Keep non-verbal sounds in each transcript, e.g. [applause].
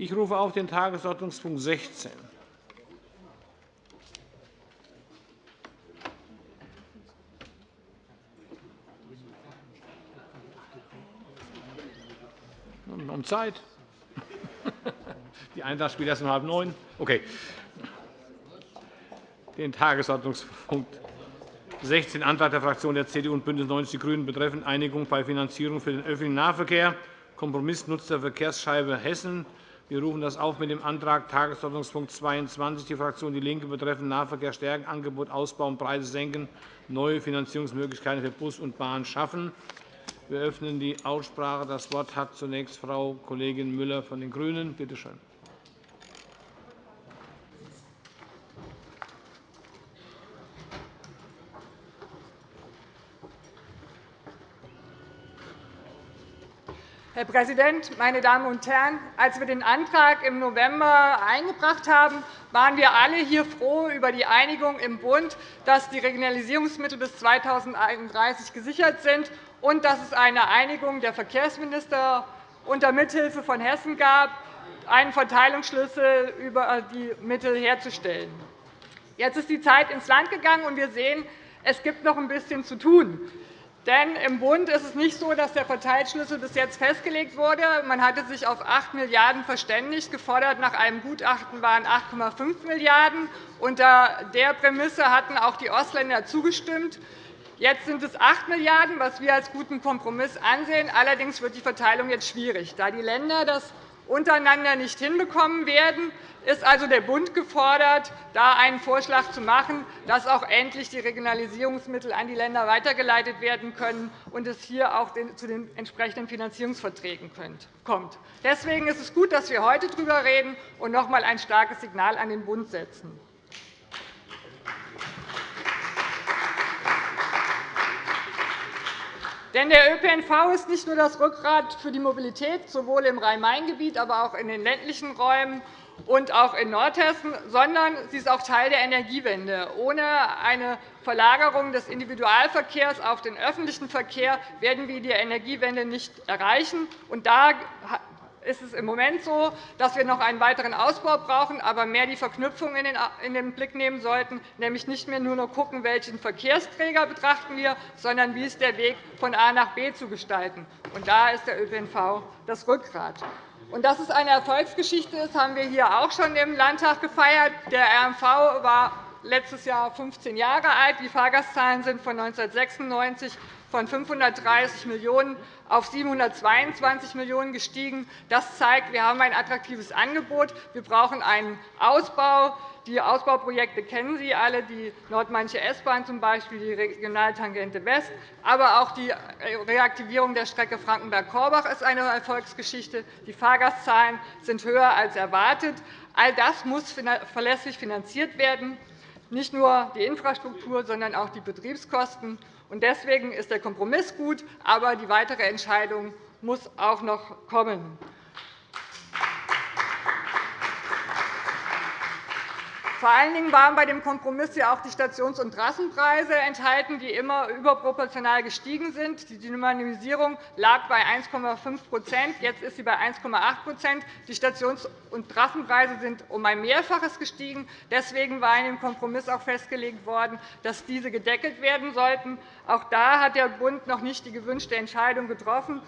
Ich rufe auf den Tagesordnungspunkt 16. Um Zeit. [laughs] Die Eintracht spielt erst um halb neun. Okay. Den Tagesordnungspunkt 16, Antrag der Fraktionen der CDU und BÜNDNIS 90 die GRÜNEN betreffend Einigung bei Finanzierung für den öffentlichen Nahverkehr, Kompromiss nutzt der Verkehrsscheibe Hessen. Wir rufen das auf mit dem Antrag Tagesordnungspunkt 22, die Fraktion DIE LINKE betreffend Nahverkehr stärken, Angebot ausbauen, Preise senken, neue Finanzierungsmöglichkeiten für Bus und Bahn schaffen. Wir öffnen die Aussprache. Das Wort hat zunächst Frau Kollegin Müller von den GRÜNEN. Bitte schön. Präsident, meine Damen und Herren! Als wir den Antrag im November eingebracht haben, waren wir alle hier froh über die Einigung im Bund, dass die Regionalisierungsmittel bis 2031 gesichert sind und dass es eine Einigung der Verkehrsminister unter Mithilfe von Hessen gab, einen Verteilungsschlüssel über die Mittel herzustellen. Jetzt ist die Zeit ins Land gegangen, und wir sehen, es gibt noch ein bisschen zu tun. Denn im Bund ist es nicht so, dass der Verteilschlüssel bis jetzt festgelegt wurde. Man hatte sich auf 8 Milliarden € verständigt. Gefordert nach einem Gutachten waren 8,5 Milliarden €. Unter der Prämisse hatten auch die Ostländer zugestimmt. Jetzt sind es 8 Milliarden €, was wir als guten Kompromiss ansehen. Allerdings wird die Verteilung jetzt schwierig. Da die Länder das untereinander nicht hinbekommen werden, ist also der Bund gefordert, da einen Vorschlag zu machen, dass auch endlich die Regionalisierungsmittel an die Länder weitergeleitet werden können und es hier auch zu den entsprechenden Finanzierungsverträgen kommt. Deswegen ist es gut, dass wir heute darüber reden und noch einmal ein starkes Signal an den Bund setzen. Denn der ÖPNV ist nicht nur das Rückgrat für die Mobilität, sowohl im Rhein-Main-Gebiet, aber auch in den ländlichen Räumen und auch in Nordhessen, sondern sie ist auch Teil der Energiewende. Ohne eine Verlagerung des Individualverkehrs auf den öffentlichen Verkehr werden wir die Energiewende nicht erreichen. Und da ist es im Moment so, dass wir noch einen weiteren Ausbau brauchen, aber mehr die Verknüpfung in den Blick nehmen sollten, nämlich nicht mehr nur noch schauen, welchen Verkehrsträger betrachten wir, sondern wie ist der Weg von A nach B zu gestalten. Und da ist der ÖPNV das Rückgrat. Und dass es eine Erfolgsgeschichte ist, haben wir hier auch schon im Landtag gefeiert. Der RMV war letztes Jahr 15 Jahre alt. Die Fahrgastzahlen sind von 1996 von 530 Millionen € auf 722 Millionen € gestiegen. Das zeigt, wir haben ein attraktives Angebot. Wir brauchen einen Ausbau. Die Ausbauprojekte kennen Sie alle, die Nordmainische S-Bahn z. Die Regionaltangente West, aber auch die Reaktivierung der Strecke Frankenberg-Korbach ist eine Erfolgsgeschichte. Die Fahrgastzahlen sind höher als erwartet. All das muss verlässlich finanziert werden, nicht nur die Infrastruktur, sondern auch die Betriebskosten. Deswegen ist der Kompromiss gut, aber die weitere Entscheidung muss auch noch kommen. Vor allen Dingen waren bei dem Kompromiss ja auch die Stations- und Trassenpreise enthalten, die immer überproportional gestiegen sind. Die Dynamisierung lag bei 1,5% Jetzt ist sie bei 1,8% Die Stations- und Trassenpreise sind um ein Mehrfaches gestiegen. Deswegen war in dem Kompromiss auch festgelegt worden, dass diese gedeckelt werden sollten. Auch da hat der Bund noch nicht die gewünschte Entscheidung getroffen.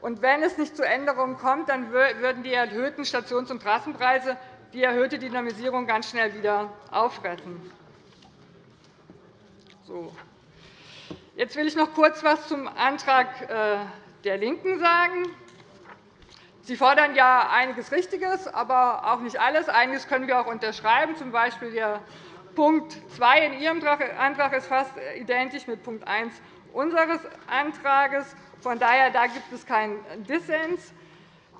Und wenn es nicht zu Änderungen kommt, dann würden die erhöhten Stations- und Trassenpreise die erhöhte Dynamisierung ganz schnell wieder auffressen. So. Jetzt will ich noch kurz etwas zum Antrag äh, der LINKEN sagen. Sie fordern ja einiges Richtiges, aber auch nicht alles. Einiges können wir auch unterschreiben, z. B. Punkt 2 in Ihrem Antrag ist fast identisch mit Punkt 1 unseres Antrags. Von daher da gibt es keinen Dissens.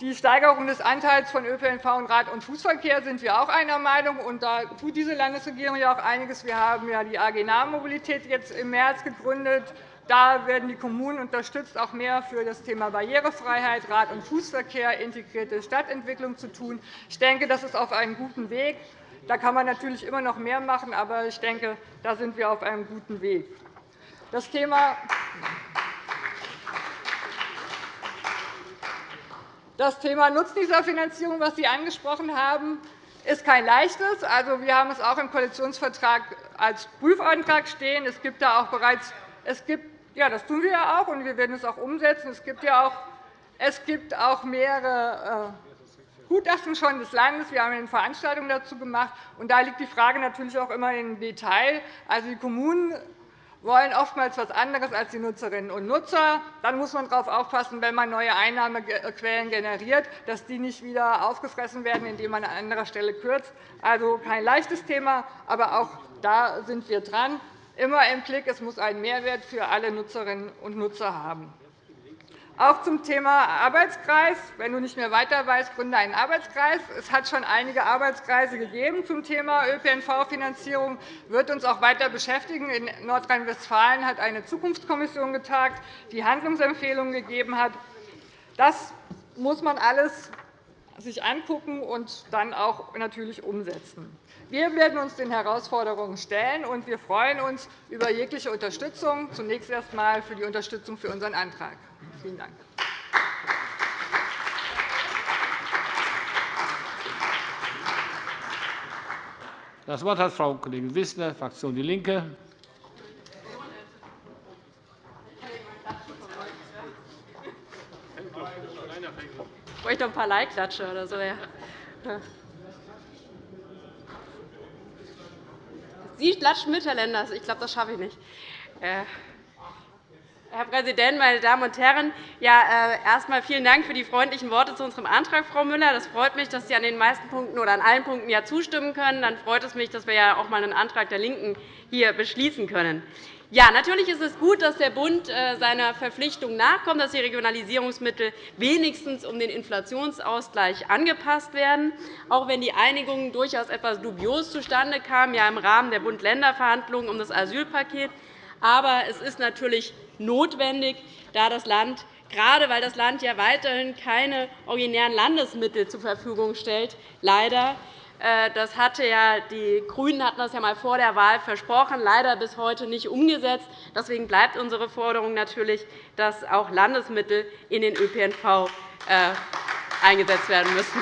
Die Steigerung des Anteils von ÖPNV und Rad- und Fußverkehr sind wir auch einer Meinung. Und da tut diese Landesregierung ja auch einiges. Wir haben ja die AG Nahmobilität jetzt im März gegründet. Da werden die Kommunen unterstützt, auch mehr für das Thema Barrierefreiheit, Rad- und Fußverkehr, integrierte Stadtentwicklung zu tun. Ich denke, das ist auf einem guten Weg. Da kann man natürlich immer noch mehr machen, aber ich denke, da sind wir auf einem guten Weg. Das Thema Das Thema Nutznießerfinanzierung, das Sie angesprochen haben, ist kein leichtes. Also, wir haben es auch im Koalitionsvertrag als Prüfantrag stehen. Es gibt da auch bereits es gibt, ja, das tun wir ja auch, und wir werden es auch umsetzen. Es gibt ja auch, es gibt auch mehrere äh, Gutachten schon des Landes. Wir haben eine Veranstaltung dazu gemacht. Und da liegt die Frage natürlich auch immer im Detail. Also, die Kommunen wollen oftmals etwas anderes als die Nutzerinnen und Nutzer. Dann muss man darauf aufpassen, wenn man neue Einnahmequellen generiert, dass die nicht wieder aufgefressen werden, indem man an anderer Stelle kürzt. Also kein leichtes Thema, aber auch da sind wir dran. Immer im Blick, es muss einen Mehrwert für alle Nutzerinnen und Nutzer haben. Auch zum Thema Arbeitskreis. Wenn du nicht mehr weiter weißt, gründe einen Arbeitskreis. Es hat schon einige Arbeitskreise gegeben zum Thema ÖPNV-Finanzierung. Wird uns auch weiter beschäftigen. In Nordrhein-Westfalen hat eine Zukunftskommission getagt, die Handlungsempfehlungen gegeben hat. Das muss man alles sich angucken und dann auch natürlich umsetzen. Wir werden uns den Herausforderungen stellen, und wir freuen uns über jegliche Unterstützung, zunächst erst einmal für die Unterstützung für unseren Antrag. Vielen Dank. Das Wort hat Frau Kollegin Wissler, Fraktion DIE LINKE. Ich bräuchte noch ein paar Leihklatsche oder so. Ja. Sie klatschen miteinander. Ich glaube, das schaffe ich nicht. Herr Präsident, meine Damen und Herren! Ja, äh, erst einmal vielen Dank für die freundlichen Worte zu unserem Antrag, Frau Müller. Das freut mich, dass Sie an den meisten Punkten oder an allen Punkten ja zustimmen können. Dann freut es mich, dass wir ja auch einmal einen Antrag der LINKEN hier beschließen können. Ja, natürlich ist es gut, dass der Bund äh, seiner Verpflichtung nachkommt, dass die Regionalisierungsmittel wenigstens um den Inflationsausgleich angepasst werden, auch wenn die Einigung durchaus etwas dubios zustande kam, ja im Rahmen der Bund-Länder-Verhandlungen um das Asylpaket. Aber es ist natürlich notwendig, da das Land gerade weil das Land ja weiterhin keine originären Landesmittel zur Verfügung stellt, leider. Äh, das hatte ja, die GRÜNEN hatten das ja einmal vor der Wahl versprochen, leider bis heute nicht umgesetzt. Deswegen bleibt unsere Forderung natürlich, dass auch Landesmittel in den ÖPNV äh, eingesetzt werden müssen.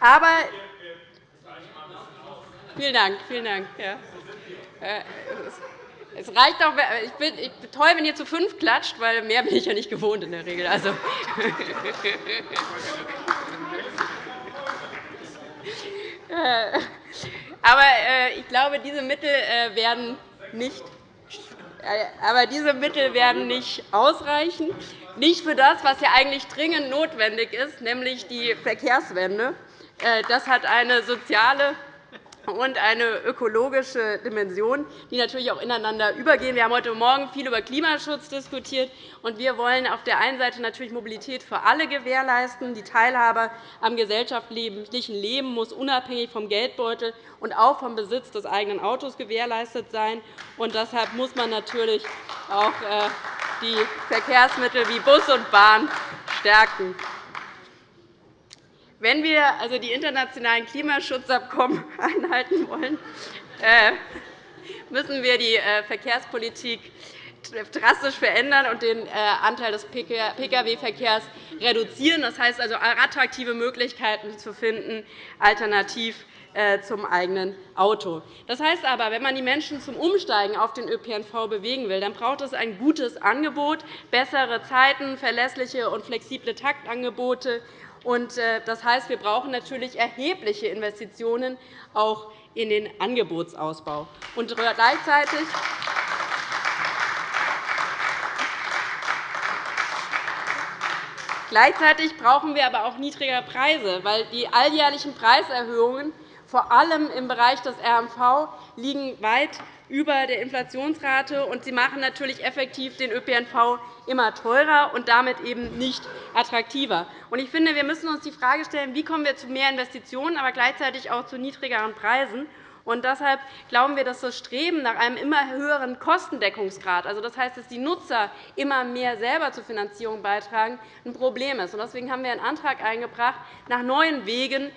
Aber vielen Dank, vielen Dank. Ja. Äh, es reicht auch, ich bin, ich toll, wenn ihr zu fünf klatscht, weil mehr bin ich ja nicht gewohnt in der Regel. Also. Äh, [laughs] aber äh, ich glaube, diese Mittel werden nicht aber diese Mittel werden nicht ausreichen, nicht für das, was ja eigentlich dringend notwendig ist, nämlich die Verkehrswende. Das hat eine soziale und eine ökologische Dimension, die natürlich auch ineinander übergehen. Wir haben heute Morgen viel über Klimaschutz diskutiert. und Wir wollen auf der einen Seite natürlich Mobilität für alle gewährleisten. Die Teilhabe am gesellschaftlichen Leben muss unabhängig vom Geldbeutel und auch vom Besitz des eigenen Autos gewährleistet sein. Und deshalb muss man natürlich auch äh, die Verkehrsmittel wie Bus und Bahn stärken. Wenn wir also die internationalen Klimaschutzabkommen [laughs] einhalten wollen, äh, müssen wir die äh, Verkehrspolitik drastisch verändern und den äh, Anteil des Pkw-Verkehrs reduzieren. Das heißt also, attraktive Möglichkeiten zu finden, alternativ zum eigenen Auto. Das heißt aber, wenn man die Menschen zum Umsteigen auf den ÖPNV bewegen will, dann braucht es ein gutes Angebot, bessere Zeiten, verlässliche und flexible Taktangebote das heißt, wir brauchen natürlich erhebliche Investitionen auch in den Angebotsausbau. Gleichzeitig Gleichzeitig brauchen wir aber auch niedrigere Preise, weil die alljährlichen Preiserhöhungen vor allem im Bereich des RMV liegen weit über der Inflationsrate, und sie machen natürlich effektiv den ÖPNV immer teurer und damit eben nicht attraktiver. Ich finde, wir müssen uns die Frage stellen, wie kommen wir zu mehr Investitionen, aber gleichzeitig auch zu niedrigeren Preisen. Und deshalb glauben wir, dass das Streben nach einem immer höheren Kostendeckungsgrad, also das heißt, dass die Nutzer immer mehr selber zur Finanzierung beitragen, ein Problem ist. Deswegen haben wir einen Antrag eingebracht, nach neuen Wegen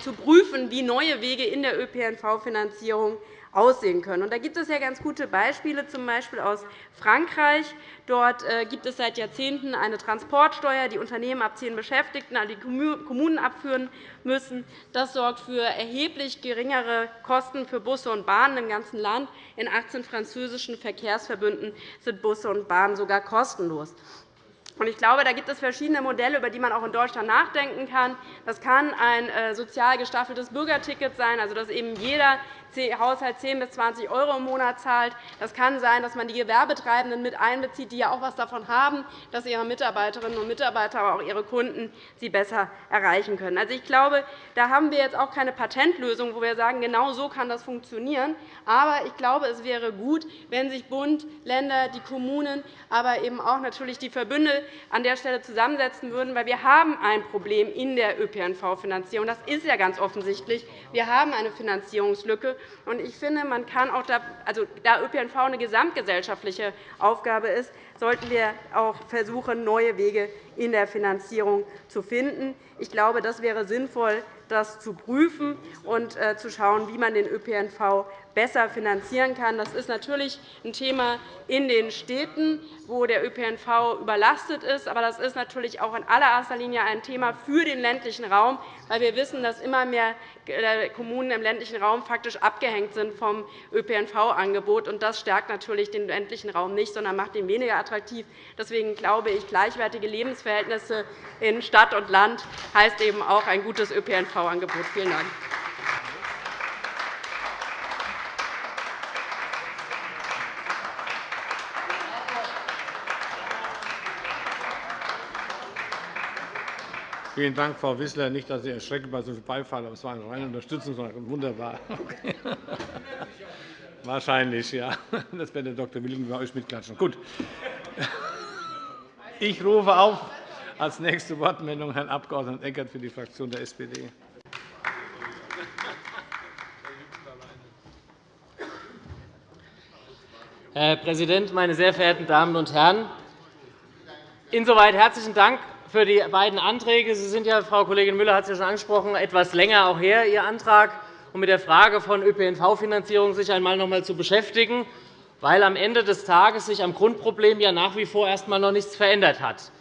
zu prüfen, wie neue Wege in der ÖPNV-Finanzierung aussehen können. da gibt es ja ganz gute Beispiele, z. B. aus Frankreich. Dort äh, gibt es seit Jahrzehnten eine Transportsteuer, die Unternehmen ab zehn Beschäftigten an die Kommunen abführen müssen. Das sorgt für erheblich geringere Kosten für Busse und Bahnen im ganzen Land. In 18 französischen Verkehrsverbünden sind Busse und Bahnen sogar kostenlos. Ich glaube, da gibt es verschiedene Modelle, über die man auch in Deutschland nachdenken kann. Das kann ein äh, sozial gestaffeltes Bürgerticket sein, also dass eben jeder Haushalt 10 bis 20 € im Monat zahlt. Das kann sein, dass man die Gewerbetreibenden mit einbezieht, die ja auch etwas davon haben, dass ihre Mitarbeiterinnen und Mitarbeiter, aber auch ihre Kunden sie besser erreichen können. Also, ich glaube, da haben wir jetzt auch keine Patentlösung, wo wir sagen, genau so kann das funktionieren. Aber ich glaube, es wäre gut, wenn sich Bund, Länder, die Kommunen, aber eben auch natürlich die Verbünde an der Stelle zusammensetzen würden, weil wir haben ein Problem in der ÖPNV-Finanzierung. Das ist ja ganz offensichtlich. Wir haben eine Finanzierungslücke. Ich finde, man kann auch da, also, da ÖPNV eine gesamtgesellschaftliche Aufgabe ist, sollten wir auch versuchen, neue Wege in der Finanzierung zu finden. Ich glaube, das wäre sinnvoll, das zu prüfen und äh, zu schauen, wie man den ÖPNV besser finanzieren kann. Das ist natürlich ein Thema in den Städten, wo der ÖPNV überlastet ist. Aber das ist natürlich auch in allererster Linie ein Thema für den ländlichen Raum, weil wir wissen, dass immer mehr äh, Kommunen im ländlichen Raum faktisch abgehängt sind vom ÖPNV-Angebot. Das stärkt natürlich den ländlichen Raum nicht, sondern macht ihn weniger attraktiv. Deswegen glaube ich, gleichwertige Lebensverhältnisse in Stadt und Land heißt eben auch ein gutes ÖPNV-Angebot. Vielen Dank. Vielen Dank, Frau Wissler. Nicht, dass Sie erschrecken bei so viel Beifall, aber es war eine reine Unterstützung. Wunderbar. [laughs] Wahrscheinlich, ja. Das wird der Dr. Willing bei euch mitklatschen. Gut. Ich rufe auf als nächste Wortmeldung Herrn Abg. Eckert für die Fraktion der SPD. Herr Präsident, meine sehr verehrten Damen und Herren! Insoweit herzlichen Dank für die beiden Anträge. Sie sind ja, Frau Kollegin Müller hat es ja schon angesprochen, etwas länger auch her, Ihr Antrag, um mit der Frage von ÖPNV-Finanzierung sich einmal noch einmal zu beschäftigen, weil am Ende des Tages sich am Grundproblem ja nach wie vor erst einmal noch nichts verändert hat.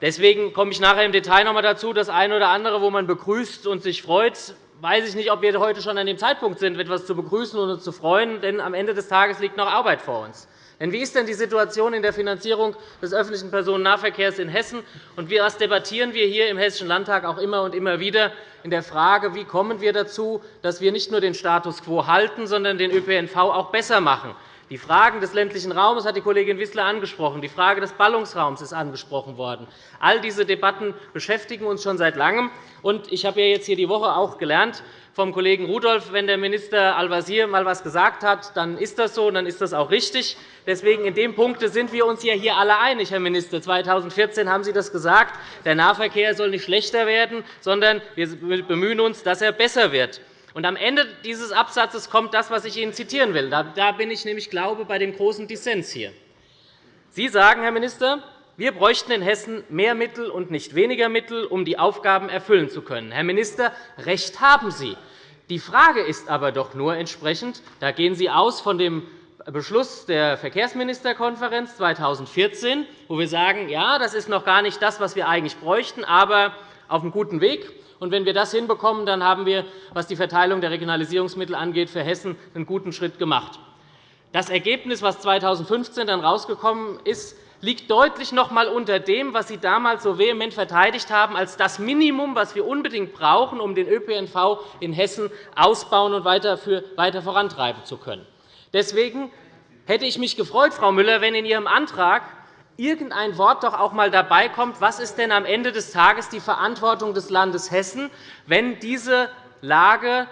Deswegen komme ich nachher im Detail noch einmal dazu. Das eine oder andere, wo man begrüßt und sich freut, weiß ich nicht, ob wir heute schon an dem Zeitpunkt sind, etwas zu begrüßen und zu freuen. Denn am Ende des Tages liegt noch Arbeit vor uns. Denn wie ist denn die Situation in der Finanzierung des öffentlichen Personennahverkehrs in Hessen? Und was debattieren wir hier im Hessischen Landtag auch immer und immer wieder in der Frage, wie kommen wir dazu, dass wir nicht nur den Status quo halten, sondern den ÖPNV auch besser machen? Die Fragen des ländlichen Raums hat die Kollegin Wissler angesprochen. Die Frage des Ballungsraums ist angesprochen worden. All diese Debatten beschäftigen uns schon seit Langem. Ich habe jetzt hier die Woche auch gelernt, vom Kollegen Rudolph, wenn der Minister Al-Wazir einmal etwas gesagt hat, dann ist das so, und dann ist das auch richtig. Deswegen in dem Punkt sind wir uns hier alle einig, Herr Minister. 2014 haben Sie das gesagt. Der Nahverkehr soll nicht schlechter werden, sondern wir bemühen uns, dass er besser wird. Und am Ende dieses Absatzes kommt das, was ich Ihnen zitieren will. Da bin ich nämlich, glaube bei dem großen Dissens hier. Sie sagen, Herr Minister, wir bräuchten in Hessen mehr Mittel und nicht weniger Mittel, um die Aufgaben erfüllen zu können. Herr Minister, recht haben Sie. Die Frage ist aber doch nur entsprechend, da gehen Sie aus von dem Beschluss der Verkehrsministerkonferenz 2014, wo wir sagen, ja, das ist noch gar nicht das, was wir eigentlich bräuchten, aber auf einem guten Weg. Und wenn wir das hinbekommen, dann haben wir, was die Verteilung der Regionalisierungsmittel angeht, für Hessen einen guten Schritt gemacht. Das Ergebnis, das 2015 dann herausgekommen ist, liegt deutlich noch einmal unter dem, was Sie damals so vehement verteidigt haben, als das Minimum, das wir unbedingt brauchen, um den ÖPNV in Hessen ausbauen und weiter vorantreiben zu können. Deswegen hätte ich mich gefreut, Frau Müller, wenn in Ihrem Antrag irgendein Wort doch auch einmal dabei kommt, was ist denn am Ende des Tages die Verantwortung des Landes Hessen, wenn diese Lage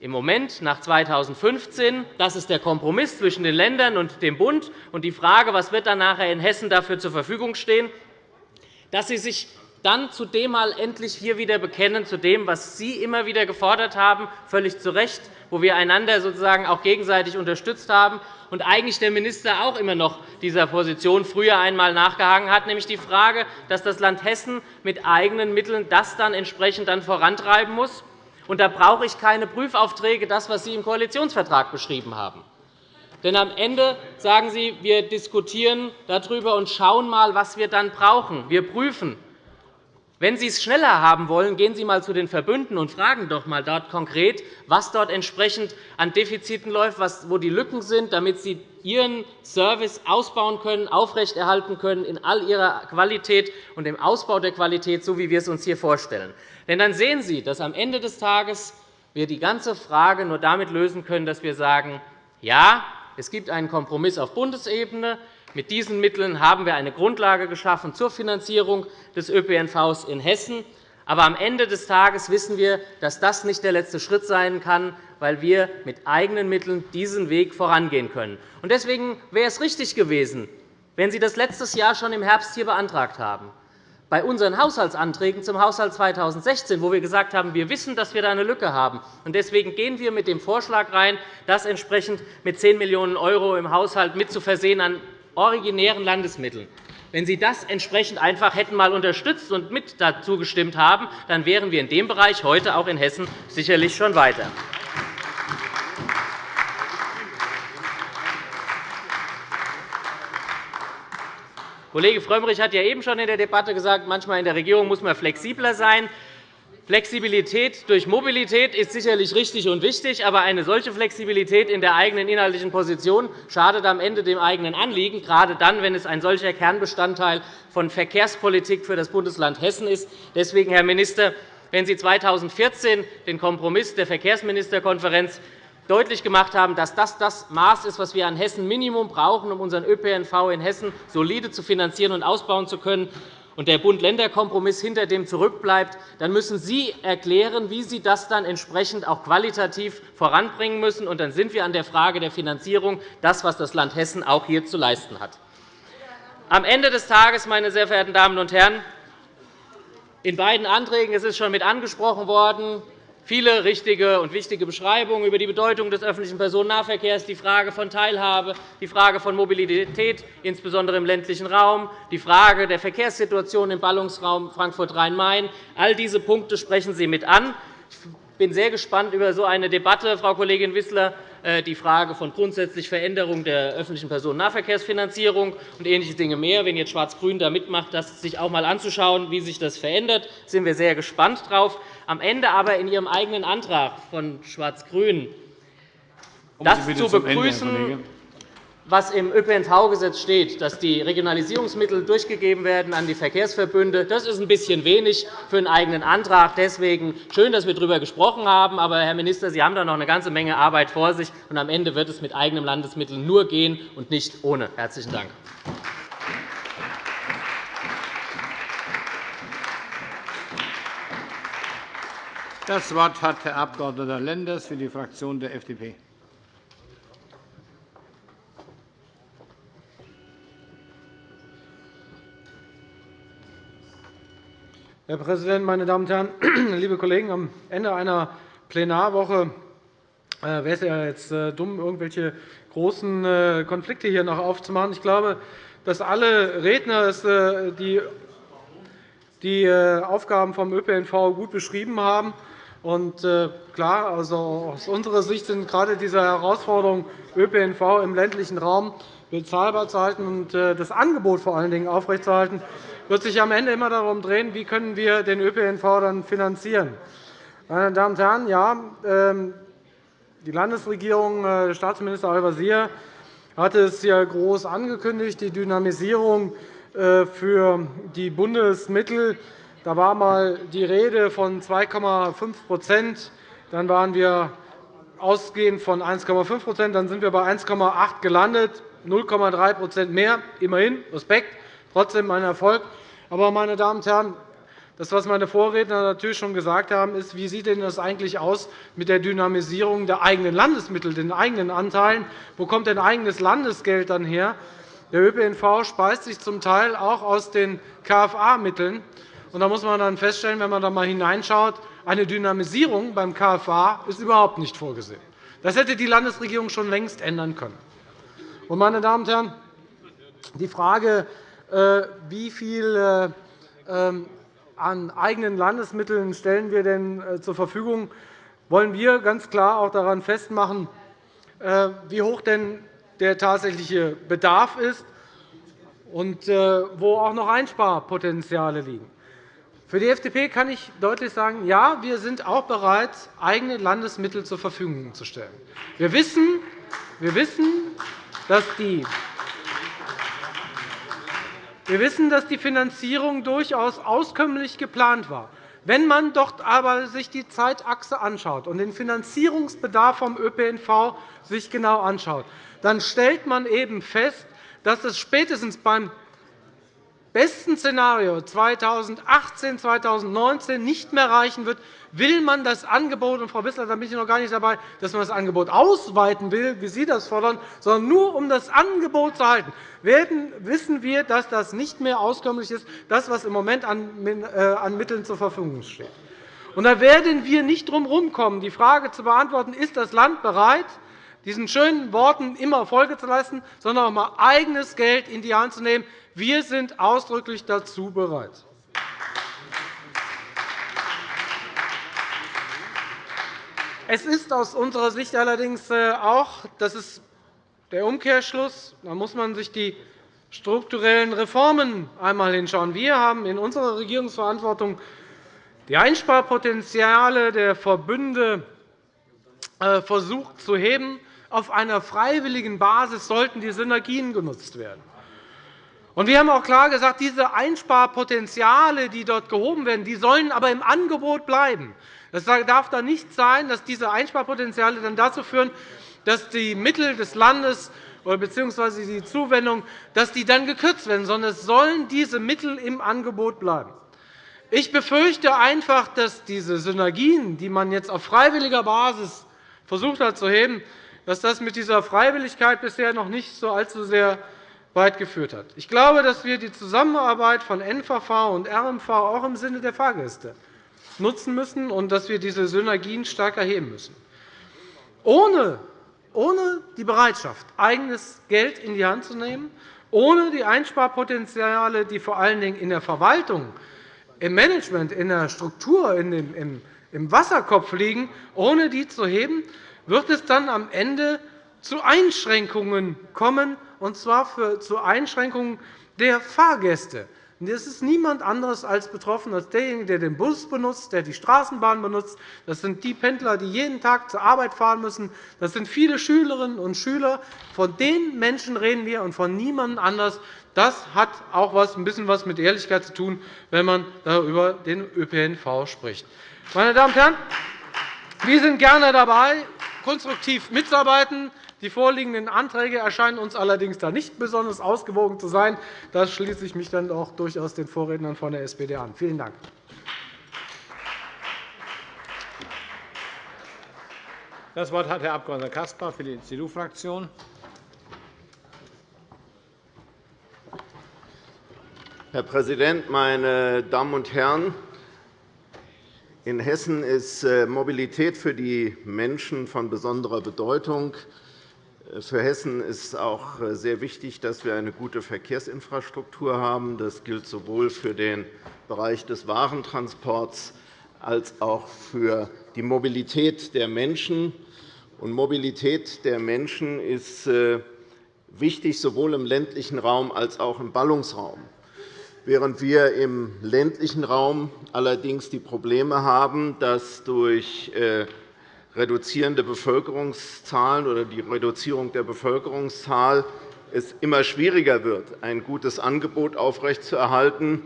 im Moment, nach 2015, das ist der Kompromiss zwischen den Ländern und dem Bund. Und die Frage, was wird dann nachher in Hessen dafür zur Verfügung stehen, dass Sie sich dann zu dem mal endlich hier wieder bekennen, zu dem, was Sie immer wieder gefordert haben, völlig zu Recht, wo wir einander sozusagen auch gegenseitig unterstützt haben und eigentlich der Minister auch immer noch dieser Position früher einmal nachgehangen hat, nämlich die Frage, dass das Land Hessen mit eigenen Mitteln das dann entsprechend dann vorantreiben muss Und da brauche ich keine Prüfaufträge, das, was Sie im Koalitionsvertrag beschrieben haben. Denn am Ende sagen Sie, wir diskutieren darüber und schauen mal, was wir dann brauchen. Wir prüfen. Wenn Sie es schneller haben wollen, gehen Sie einmal zu den Verbünden und fragen doch einmal dort konkret, was dort entsprechend an Defiziten läuft, wo die Lücken sind, damit Sie Ihren Service ausbauen können, aufrechterhalten können in all ihrer Qualität und im Ausbau der Qualität, so wie wir es uns hier vorstellen. Denn dann sehen Sie, dass am Ende des Tages wir die ganze Frage nur damit lösen können, dass wir sagen, ja, es gibt einen Kompromiss auf Bundesebene. Mit diesen Mitteln haben wir eine Grundlage geschaffen zur Finanzierung des ÖPNV in Hessen. Aber am Ende des Tages wissen wir, dass das nicht der letzte Schritt sein kann, weil wir mit eigenen Mitteln diesen Weg vorangehen können. Deswegen wäre es richtig gewesen, wenn Sie das letztes Jahr schon im Herbst hier beantragt haben bei unseren Haushaltsanträgen zum Haushalt 2016, wo wir gesagt haben, wir wissen, dass wir da eine Lücke haben. Deswegen gehen wir mit dem Vorschlag rein, das entsprechend mit 10 Millionen € im Haushalt mit zu versehen an originären Landesmitteln. Wenn Sie das entsprechend einfach hätten mal unterstützt und mit dazu gestimmt haben, dann wären wir in dem Bereich heute auch in Hessen sicherlich schon weiter. Kollege Frömmrich hat ja eben schon in der Debatte gesagt, manchmal in der Regierung muss man flexibler sein. Flexibilität durch Mobilität ist sicherlich richtig und wichtig, aber eine solche Flexibilität in der eigenen inhaltlichen Position schadet am Ende dem eigenen Anliegen, gerade dann, wenn es ein solcher Kernbestandteil von Verkehrspolitik für das Bundesland Hessen ist. Deswegen, Herr Minister, wenn Sie 2014 den Kompromiss der Verkehrsministerkonferenz deutlich gemacht haben, dass das das Maß ist, das wir an Hessen Minimum brauchen, um unseren ÖPNV in Hessen solide zu finanzieren und ausbauen zu können, und der Bund-Länder-Kompromiss hinter dem zurückbleibt, dann müssen Sie erklären, wie Sie das dann entsprechend auch qualitativ voranbringen müssen. Und dann sind wir an der Frage der Finanzierung, das, was das Land Hessen auch hier zu leisten hat. Am Ende des Tages, meine sehr verehrten Damen und Herren, in beiden Anträgen es ist schon mit angesprochen worden, viele richtige und wichtige Beschreibungen über die Bedeutung des öffentlichen Personennahverkehrs, die Frage von Teilhabe, die Frage von Mobilität, insbesondere im ländlichen Raum, die Frage der Verkehrssituation im Ballungsraum Frankfurt-Rhein-Main. All diese Punkte sprechen Sie mit an. Ich bin sehr gespannt über so eine Debatte, Frau Kollegin Wissler, äh, die Frage von grundsätzlich Veränderung der öffentlichen Personennahverkehrsfinanzierung und ähnliche Dinge mehr. Wenn jetzt Schwarz-Grün da mitmacht, das sich auch einmal anzuschauen, wie sich das verändert, sind wir sehr gespannt darauf. Am Ende aber in Ihrem eigenen Antrag von Schwarz-Grün das zu begrüßen, was im ÖPNV-Gesetz steht, dass die Regionalisierungsmittel durchgegeben werden an die Verkehrsverbünde, das ist ein bisschen wenig für einen eigenen Antrag. Deswegen schön, dass wir darüber gesprochen haben. Aber, Herr Minister, Sie haben da noch eine ganze Menge Arbeit vor sich. und Am Ende wird es mit eigenen Landesmitteln nur gehen und nicht ohne. – Herzlichen Dank. Das Wort hat Herr Abg. Lenders für die Fraktion der FDP. Herr Präsident, meine Damen und Herren! [clears throat] Liebe Kollegen, am Ende einer Plenarwoche äh, wäre es ja jetzt äh, dumm, irgendwelche großen äh, Konflikte hier noch aufzumachen. Ich glaube, dass alle Redner die Aufgaben vom ÖPNV gut beschrieben haben. Und klar, also aus unserer Sicht sind gerade diese Herausforderungen, ÖPNV im ländlichen Raum bezahlbar zu halten und das Angebot vor allen Dingen aufrechtzuerhalten, wird sich am Ende immer darum drehen, wie können wir den ÖPNV dann finanzieren. Meine Damen und Herren, ja, ähm, die Landesregierung, äh, Staatsminister Al-Wazir, hat es ja groß angekündigt, die Dynamisierung äh, für die Bundesmittel. Da war einmal die Rede von 2,5% Dann waren wir ausgehend von 1,5% Dann sind wir bei 1,8 gelandet, 0,3% mehr. Immerhin, Respekt. Trotzdem ein Erfolg. Aber, meine Damen und Herren, das, was meine Vorredner natürlich schon gesagt haben, ist, wie sieht denn das eigentlich aus mit der Dynamisierung der eigenen Landesmittel, den eigenen Anteilen? Wo kommt denn eigenes Landesgeld dann her? Der ÖPNV speist sich zum Teil auch aus den KFA-Mitteln. Da muss man dann feststellen, wenn man da einmal hineinschaut, eine Dynamisierung beim KFA ist überhaupt nicht vorgesehen. Das hätte die Landesregierung schon längst ändern können. Meine Damen und Herren, die Frage, äh, wie viel äh, ähm, an eigenen Landesmitteln stellen wir denn äh, zur Verfügung, wollen wir ganz klar auch daran festmachen, wie hoch denn der tatsächliche Bedarf ist und wo auch noch Einsparpotenziale liegen. Für die FDP kann ich deutlich sagen, ja, wir sind auch bereit, eigene Landesmittel zur Verfügung zu stellen. Wir wissen, wir wissen, dass die wir wissen, dass die Finanzierung durchaus auskömmlich geplant war. Wenn man dort aber sich die Zeitachse anschaut und den Finanzierungsbedarf vom ÖPNV sich genau anschaut, dann stellt man eben fest, dass es spätestens beim besten Szenario 2018, 2019 nicht mehr reichen wird, will man das Angebot, und Frau Wissler, da bin ich noch gar nicht dabei, dass man das Angebot ausweiten will, wie Sie das fordern, sondern nur um das Angebot zu halten, werden, wissen wir, dass das nicht mehr auskömmlich ist, das, was im Moment an äh, Mitteln zur Verfügung steht. Und da werden wir nicht drum herumkommen, die Frage zu beantworten, ist das Land bereit, diesen schönen Worten immer Folge zu leisten, sondern auch einmal eigenes Geld in die Hand zu nehmen. Wir sind ausdrücklich dazu bereit. Es ist aus unserer Sicht allerdings äh, auch das ist der Umkehrschluss. Da muss man sich die strukturellen Reformen einmal hinschauen. Wir haben in unserer Regierungsverantwortung die Einsparpotenziale der Verbünde äh, versucht zu heben. Auf einer freiwilligen Basis sollten die Synergien genutzt werden. Wir haben auch klar gesagt, diese Einsparpotenziale, die dort gehoben werden, die sollen aber im Angebot bleiben. Es darf dann nicht sein, dass diese Einsparpotenziale dann dazu führen, dass die Mittel des Landes bzw. die Zuwendung dass die dann gekürzt werden, sondern es sollen diese Mittel im Angebot bleiben. Ich befürchte einfach, dass diese Synergien, die man jetzt auf freiwilliger Basis versucht hat zu heben, dass das mit dieser Freiwilligkeit bisher noch nicht so allzu sehr weit geführt hat. Ich glaube, dass wir die Zusammenarbeit von NVV und RMV auch im Sinne der Fahrgäste nutzen müssen und dass wir diese Synergien stärker heben müssen. Ohne, ohne die Bereitschaft, eigenes Geld in die Hand zu nehmen, ohne die Einsparpotenziale, die vor allen Dingen in der Verwaltung, im Management, in der Struktur, im Wasserkopf liegen, ohne die zu heben, wird es dann am Ende zu Einschränkungen kommen, und zwar zu Einschränkungen der Fahrgäste. Das ist niemand anderes als betroffen als derjenige, der den Bus benutzt, der die Straßenbahn benutzt. Das sind die Pendler, die jeden Tag zur Arbeit fahren müssen. Das sind viele Schülerinnen und Schüler. Von den Menschen reden wir und von niemandem anders. Das hat auch ein bisschen was mit Ehrlichkeit zu tun, wenn man über den ÖPNV spricht. Meine Damen und Herren, wir sind gerne dabei, konstruktiv mitzuarbeiten. Die vorliegenden Anträge erscheinen uns allerdings da nicht besonders ausgewogen zu sein. Da schließe ich mich dann auch durchaus den Vorrednern von der SPD an. Vielen Dank. Das Wort hat Herr Abg. Caspar für die CDU-Fraktion. Herr Präsident, meine Damen und Herren! In Hessen ist äh, Mobilität für die Menschen von besonderer Bedeutung. Für Hessen ist auch äh, sehr wichtig, dass wir eine gute Verkehrsinfrastruktur haben. Das gilt sowohl für den Bereich des Warentransports als auch für die Mobilität der Menschen. Und Mobilität der Menschen ist äh, wichtig sowohl im ländlichen Raum als auch im Ballungsraum. Während wir im ländlichen Raum allerdings die Probleme haben, dass durch äh, reduzierende Bevölkerungszahlen oder die Reduzierung der Bevölkerungszahl es immer schwieriger wird, ein gutes Angebot aufrechtzuerhalten,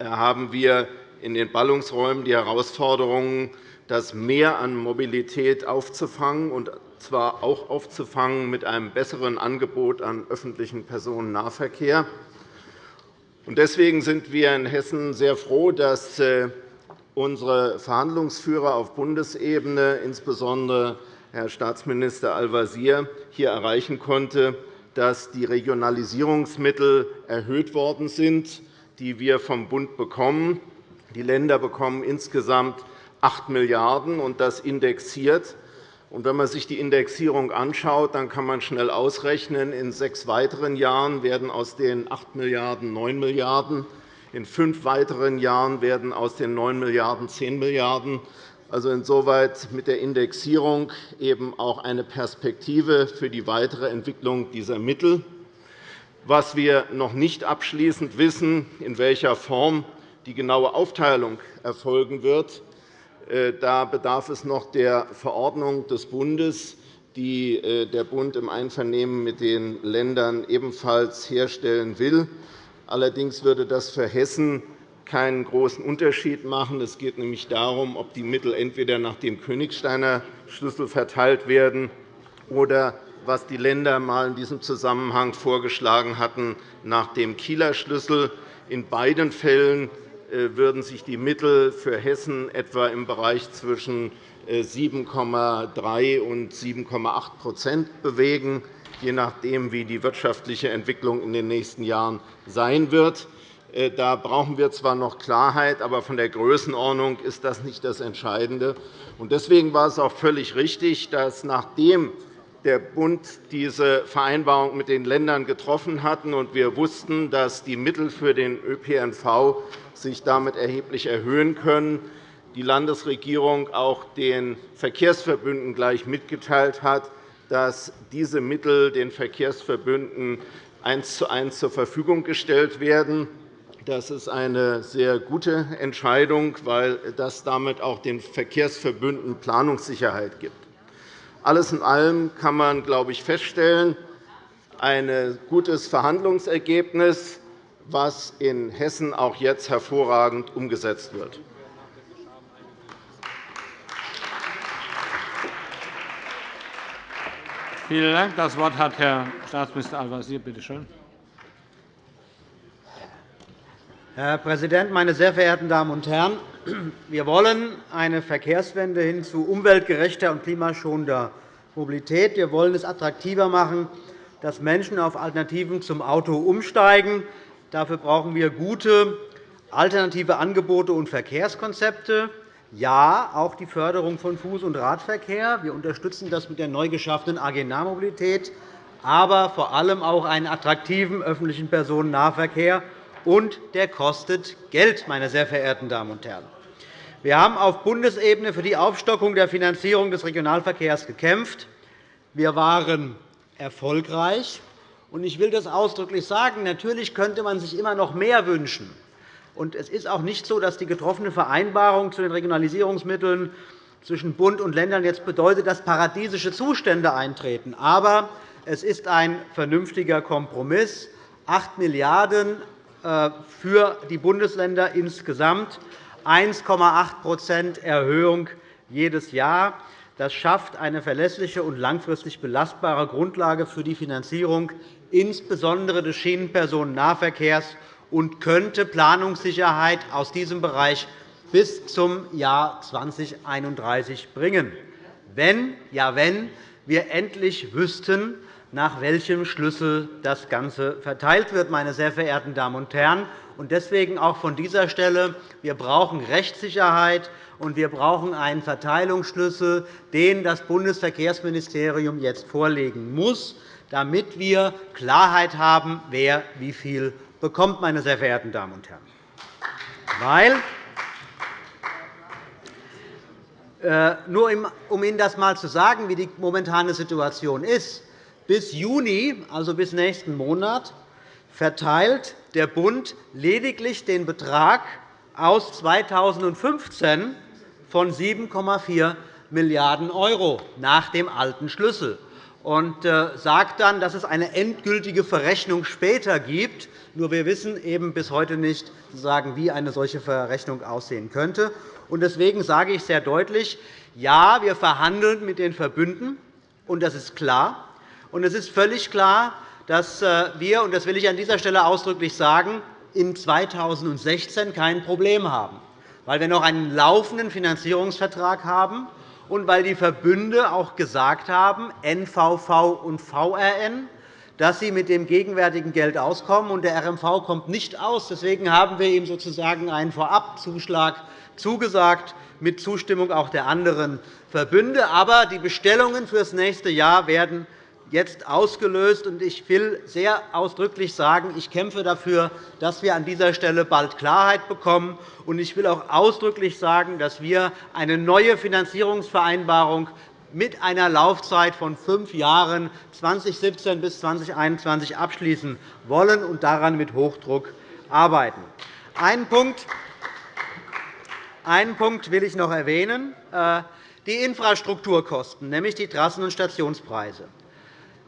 haben wir in den Ballungsräumen die Herausforderung, das Mehr an Mobilität aufzufangen, und zwar auch aufzufangen mit einem besseren Angebot an öffentlichem Personennahverkehr. Deswegen sind wir in Hessen sehr froh, dass äh, unsere Verhandlungsführer auf Bundesebene, insbesondere Herr Staatsminister Al-Wazir, hier erreichen konnte, dass die Regionalisierungsmittel erhöht worden sind, die wir vom Bund bekommen. Die Länder bekommen insgesamt 8 Milliarden € und das indexiert. Wenn man sich die Indexierung anschaut, dann kann man schnell ausrechnen, in sechs weiteren Jahren werden aus den 8 Milliarden € 9 Milliarden € In fünf weiteren Jahren werden aus den 9 Milliarden € 10 Milliarden €. Also insoweit mit der Indexierung eben auch eine Perspektive für die weitere Entwicklung dieser Mittel. Was wir noch nicht abschließend wissen, in welcher Form die genaue Aufteilung erfolgen wird, äh, da bedarf es noch der Verordnung des Bundes, die äh, der Bund im Einvernehmen mit den Ländern ebenfalls herstellen will. Allerdings würde das für Hessen keinen großen Unterschied machen. Es geht nämlich darum, ob die Mittel entweder nach dem Königsteiner Schlüssel verteilt werden oder was die Länder einmal in diesem Zusammenhang vorgeschlagen hatten, nach dem Kieler Schlüssel. In beiden Fällen äh, würden sich die Mittel für Hessen etwa im Bereich zwischen 7,3 äh, und 7,8% bewegen, je nachdem, wie die wirtschaftliche Entwicklung in den nächsten Jahren sein wird. Äh, da brauchen wir zwar noch Klarheit, aber von der Größenordnung ist das nicht das Entscheidende. Deswegen war es auch völlig richtig, dass nachdem der Bund diese Vereinbarung mit den Ländern getroffen hat und wir wussten, dass die Mittel für den ÖPNV sich damit erheblich erhöhen können, die Landesregierung auch den Verkehrsverbünden gleich mitgeteilt hat, dass diese Mittel den Verkehrsverbünden eins zu eins zur Verfügung gestellt werden. Das ist eine sehr gute Entscheidung, weil das damit auch den Verkehrsverbünden Planungssicherheit gibt. Alles in allem kann man, glaube ich, feststellen, ein gutes Verhandlungsergebnis, was in Hessen auch jetzt hervorragend umgesetzt wird. Vielen Dank. Das Wort hat Herr Staatsminister Al-Wazir. Bitte schön. Herr Präsident, meine sehr verehrten Damen und Herren! Wir wollen eine Verkehrswende hin zu umweltgerechter und klimaschonender Mobilität. Wir wollen es attraktiver machen, dass Menschen auf Alternativen zum Auto umsteigen. Dafür brauchen wir gute alternative Angebote und Verkehrskonzepte. Ja, auch die Förderung von Fuß- und Radverkehr. Wir unterstützen das mit der neu geschaffenen AG Nahmobilität, aber vor allem auch einen attraktiven öffentlichen Personennahverkehr. Und der kostet Geld, meine sehr verehrten Damen und Herren. Wir haben auf Bundesebene für die Aufstockung der Finanzierung des Regionalverkehrs gekämpft. Wir waren erfolgreich. Ich will das ausdrücklich sagen. Natürlich könnte man sich immer noch mehr wünschen. Und es ist auch nicht so, dass die getroffene Vereinbarung zu den Regionalisierungsmitteln zwischen Bund und Ländern jetzt bedeutet, dass paradiesische Zustände eintreten. Aber es ist ein vernünftiger Kompromiss. 8 Milliarden € äh, für die Bundesländer insgesamt, 1,8% Erhöhung jedes Jahr. Das schafft eine verlässliche und langfristig belastbare Grundlage für die Finanzierung insbesondere des Schienenpersonennahverkehrs und könnte Planungssicherheit aus diesem Bereich bis zum Jahr 2031 bringen, wenn, ja, wenn wir endlich wüssten, nach welchem Schlüssel das Ganze verteilt wird, meine sehr verehrten Damen und Herren. Deswegen auch von dieser Stelle. Wir brauchen Rechtssicherheit, und wir brauchen einen Verteilungsschlüssel, den das Bundesverkehrsministerium jetzt vorlegen muss, damit wir Klarheit haben, wer wie viel bekommt, meine sehr verehrten Damen und Herren. Weil, äh, nur um Ihnen das einmal zu sagen, wie die momentane Situation ist, bis Juni, also bis nächsten Monat, verteilt der Bund lediglich den Betrag aus 2015 von 7,4 Milliarden € nach dem alten Schlüssel und äh, sagt dann, dass es eine endgültige Verrechnung später gibt. Nur wir wissen eben bis heute nicht, wie eine solche Verrechnung aussehen könnte. Deswegen sage ich sehr deutlich, ja, wir verhandeln mit den Verbünden, und das ist klar. Und es ist völlig klar, dass äh, wir, und das will ich an dieser Stelle ausdrücklich sagen, in 2016 kein Problem haben, weil wir noch einen laufenden Finanzierungsvertrag haben und weil die Verbünde auch gesagt haben, NVV und VRN, dass sie mit dem gegenwärtigen Geld auskommen, und der RMV kommt nicht aus. Deswegen haben wir ihm sozusagen einen Vorabzuschlag zugesagt, mit Zustimmung auch der anderen Verbünde. Aber die Bestellungen für das nächste Jahr werden jetzt ausgelöst. Ich will sehr ausdrücklich sagen, ich kämpfe dafür, dass wir an dieser Stelle bald Klarheit bekommen. Ich will auch ausdrücklich sagen, dass wir eine neue Finanzierungsvereinbarung mit einer Laufzeit von fünf Jahren 2017 bis 2021 abschließen wollen und daran mit Hochdruck arbeiten. Einen Punkt, will ich noch erwähnen, äh, die Infrastrukturkosten, nämlich die Trassen- und Stationspreise.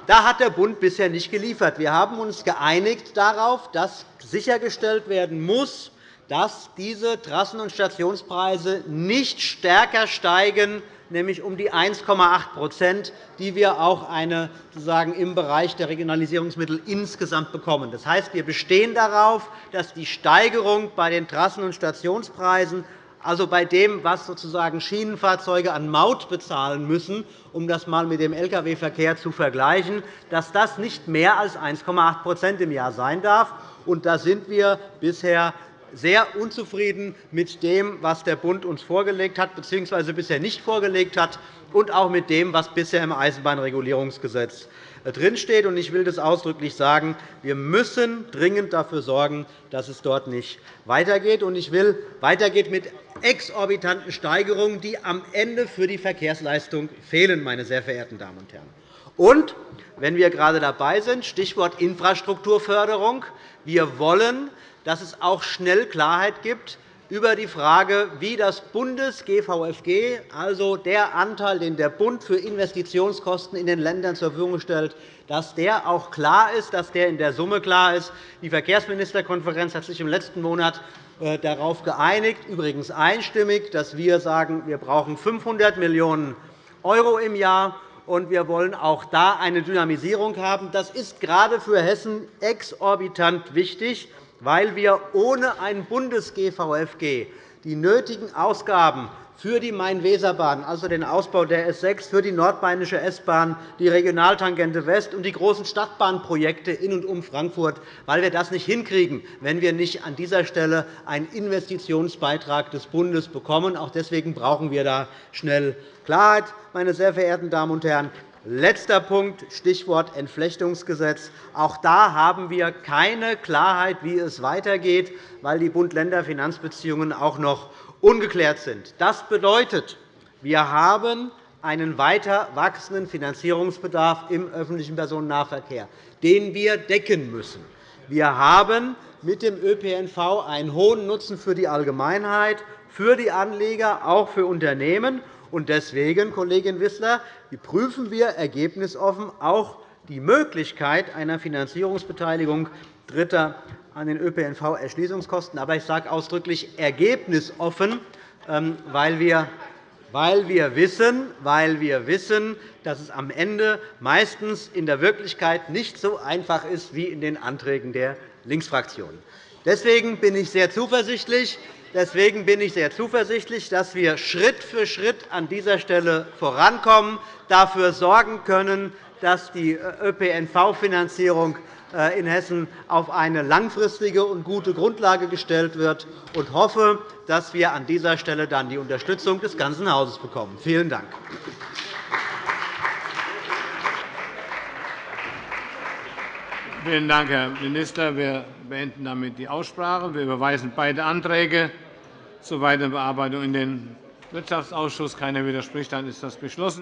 Da hat der Bund bisher nicht geliefert. Wir haben uns geeinigt darauf, dass sichergestellt werden muss, dass diese Trassen- und Stationspreise nicht stärker steigen nämlich um die 1,8% die wir auch eine, sozusagen im Bereich der Regionalisierungsmittel insgesamt bekommen. Das heißt, wir bestehen darauf, dass die Steigerung bei den Trassen- und Stationspreisen also bei dem, was sozusagen Schienenfahrzeuge an Maut bezahlen müssen, um das einmal mit dem Lkw-Verkehr zu vergleichen, dass das nicht mehr als 1,8% im Jahr sein darf. Und da sind wir bisher sehr unzufrieden mit dem, was der Bund uns vorgelegt hat bzw. bisher nicht vorgelegt hat, und auch mit dem, was bisher im Eisenbahnregulierungsgesetz äh, drinsteht. Ich will das ausdrücklich sagen. Wir müssen dringend dafür sorgen, dass es dort nicht weitergeht. Ich will weitergeht mit exorbitanten Steigerungen, die am Ende für die Verkehrsleistung fehlen, meine sehr verehrten Damen und Herren. Und wenn wir gerade dabei sind, Stichwort Infrastrukturförderung. Wir wollen dass es auch schnell Klarheit gibt über die Frage, wie das Bundes-GVFG, also der Anteil, den der Bund für Investitionskosten in den Ländern zur Verfügung stellt, dass der auch klar ist, dass der in der Summe klar ist. Die Verkehrsministerkonferenz hat sich im letzten Monat darauf geeinigt, übrigens einstimmig, dass wir sagen, wir brauchen 500 Millionen € im Jahr und wir wollen auch da eine Dynamisierung haben. Das ist gerade für Hessen exorbitant wichtig weil wir ohne ein Bundes-GVFG die nötigen Ausgaben für die Main-Weser-Bahn, also den Ausbau der S 6, für die Nordbahnische S-Bahn, die Regionaltangente West und die großen Stadtbahnprojekte in und um Frankfurt, weil wir das nicht hinkriegen, wenn wir nicht an dieser Stelle einen Investitionsbeitrag des Bundes bekommen. Auch deswegen brauchen wir da schnell Klarheit, meine sehr verehrten Damen und Herren. Letzter Punkt, Stichwort Entflechtungsgesetz. Auch da haben wir keine Klarheit, wie es weitergeht, weil die Bund-Länder-Finanzbeziehungen auch noch ungeklärt sind. Das bedeutet, wir haben einen weiter wachsenden Finanzierungsbedarf im öffentlichen Personennahverkehr, den wir decken müssen. Wir haben mit dem ÖPNV einen hohen Nutzen für die Allgemeinheit, für die Anleger, auch für Unternehmen. Deswegen, Kollegin Wissler, prüfen wir ergebnisoffen auch die Möglichkeit einer Finanzierungsbeteiligung Dritter an den ÖPNV-Erschließungskosten. Aber ich sage ausdrücklich ergebnisoffen, ähm, weil wir weil wir, wissen, weil wir wissen, dass es am Ende meistens in der Wirklichkeit nicht so einfach ist wie in den Anträgen der Linksfraktion. Deswegen bin ich sehr zuversichtlich, Deswegen bin ich sehr zuversichtlich, dass wir Schritt für Schritt an dieser Stelle vorankommen, dafür sorgen können, dass die ÖPNV-Finanzierung in Hessen auf eine langfristige und gute Grundlage gestellt wird, und hoffe, dass wir an dieser Stelle dann die Unterstützung des ganzen Hauses bekommen. Vielen Dank. Vielen Dank, Herr Minister. Wir beenden damit die Aussprache. Wir überweisen beide Anträge zur weiteren Bearbeitung in den Wirtschaftsausschuss. Keiner widerspricht, dann ist das beschlossen.